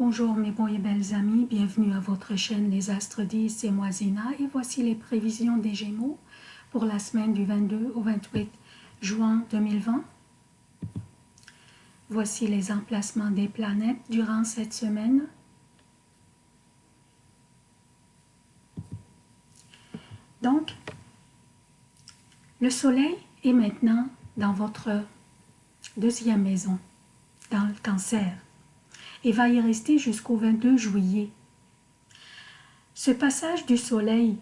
Bonjour mes beaux et belles amis, bienvenue à votre chaîne Les Astres 10, c'est moi Zina et voici les prévisions des Gémeaux pour la semaine du 22 au 28 juin 2020. Voici les emplacements des planètes durant cette semaine. Donc, le Soleil est maintenant dans votre deuxième maison, dans le cancer et va y rester jusqu'au 22 juillet. Ce passage du soleil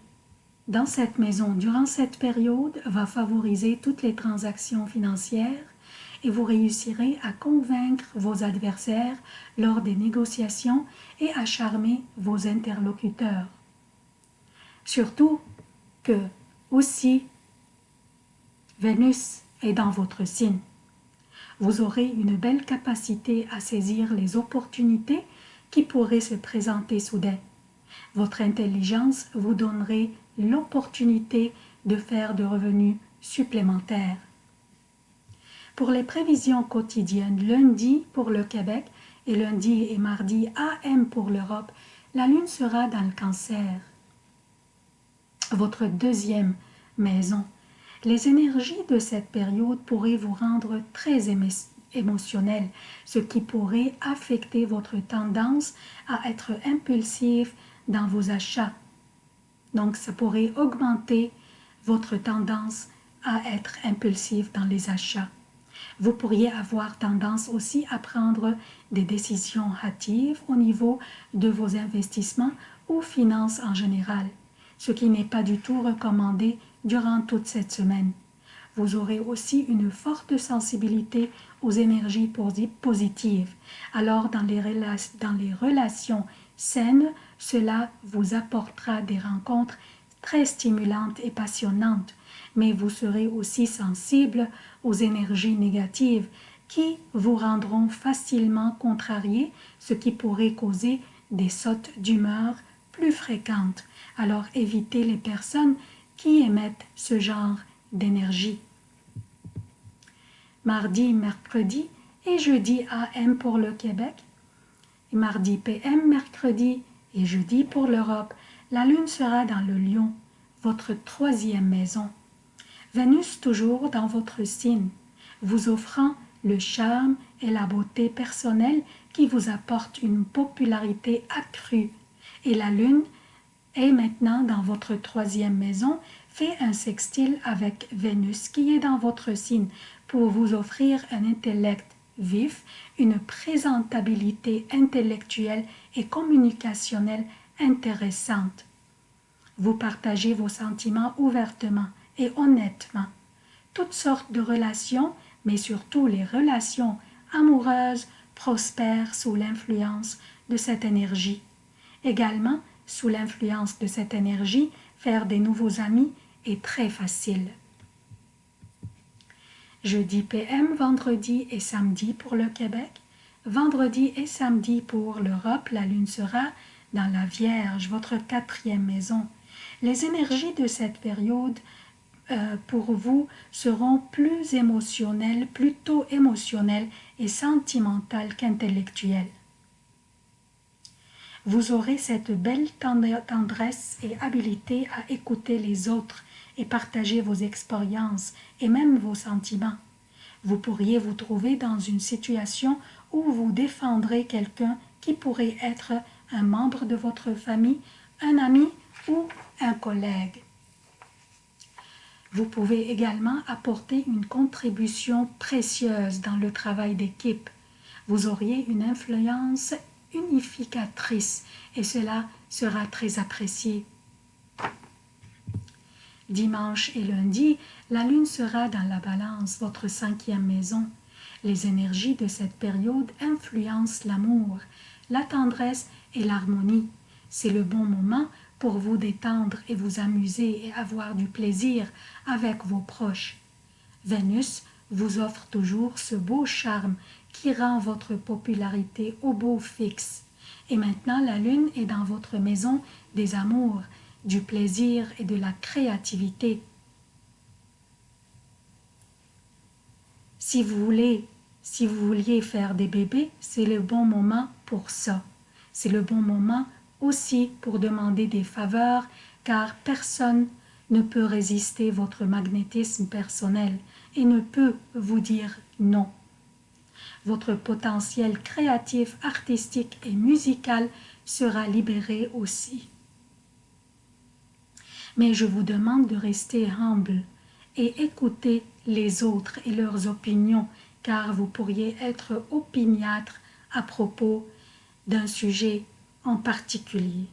dans cette maison durant cette période va favoriser toutes les transactions financières et vous réussirez à convaincre vos adversaires lors des négociations et à charmer vos interlocuteurs. Surtout que aussi Vénus est dans votre signe vous aurez une belle capacité à saisir les opportunités qui pourraient se présenter soudain. Votre intelligence vous donnerait l'opportunité de faire de revenus supplémentaires. Pour les prévisions quotidiennes, lundi pour le Québec et lundi et mardi AM pour l'Europe, la Lune sera dans le cancer. Votre deuxième maison les énergies de cette période pourraient vous rendre très émotionnel, ce qui pourrait affecter votre tendance à être impulsif dans vos achats. Donc, ça pourrait augmenter votre tendance à être impulsif dans les achats. Vous pourriez avoir tendance aussi à prendre des décisions hâtives au niveau de vos investissements ou finances en général, ce qui n'est pas du tout recommandé durant toute cette semaine. Vous aurez aussi une forte sensibilité aux énergies positives. Alors dans les, relations saines, cela vous apportera des rencontres très stimulantes et passionnantes, mais vous serez aussi sensible aux énergies négatives qui vous rendront facilement contrarié, ce qui pourrait causer des sautes d'humeur plus fréquentes. Alors évitez les personnes qui émettent ce genre d'énergie. Mardi, mercredi et jeudi AM pour le Québec, et mardi PM, mercredi et jeudi pour l'Europe, la Lune sera dans le Lion, votre troisième maison. Vénus toujours dans votre signe, vous offrant le charme et la beauté personnelle qui vous apportent une popularité accrue. Et la Lune et maintenant dans votre troisième maison, fait un sextile avec Vénus qui est dans votre signe pour vous offrir un intellect vif, une présentabilité intellectuelle et communicationnelle intéressante. Vous partagez vos sentiments ouvertement et honnêtement. Toutes sortes de relations, mais surtout les relations amoureuses, prospèrent sous l'influence de cette énergie. Également, sous l'influence de cette énergie, faire des nouveaux amis est très facile. Jeudi PM, vendredi et samedi pour le Québec. Vendredi et samedi pour l'Europe, la Lune sera dans la Vierge, votre quatrième maison. Les énergies de cette période euh, pour vous seront plus émotionnelles, plutôt émotionnelles et sentimentales qu'intellectuelles vous aurez cette belle tendresse et habileté à écouter les autres et partager vos expériences et même vos sentiments. Vous pourriez vous trouver dans une situation où vous défendrez quelqu'un qui pourrait être un membre de votre famille, un ami ou un collègue. Vous pouvez également apporter une contribution précieuse dans le travail d'équipe. Vous auriez une influence unificatrice et cela sera très apprécié. Dimanche et lundi, la lune sera dans la balance, votre cinquième maison. Les énergies de cette période influencent l'amour, la tendresse et l'harmonie. C'est le bon moment pour vous détendre et vous amuser et avoir du plaisir avec vos proches. Vénus vous offre toujours ce beau charme qui rend votre popularité au beau fixe. Et maintenant, la lune est dans votre maison des amours, du plaisir et de la créativité. Si vous voulez, si vous vouliez faire des bébés, c'est le bon moment pour ça. C'est le bon moment aussi pour demander des faveurs car personne ne peut résister votre magnétisme personnel et ne peut vous dire non. Votre potentiel créatif, artistique et musical sera libéré aussi. Mais je vous demande de rester humble et écouter les autres et leurs opinions car vous pourriez être opiniâtre à propos d'un sujet en particulier.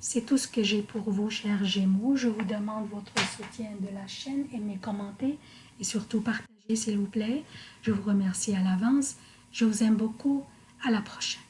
C'est tout ce que j'ai pour vous, chers Gémeaux. Je vous demande votre soutien de la chaîne, aimez, commentez et surtout partagez, s'il vous plaît. Je vous remercie à l'avance. Je vous aime beaucoup. À la prochaine.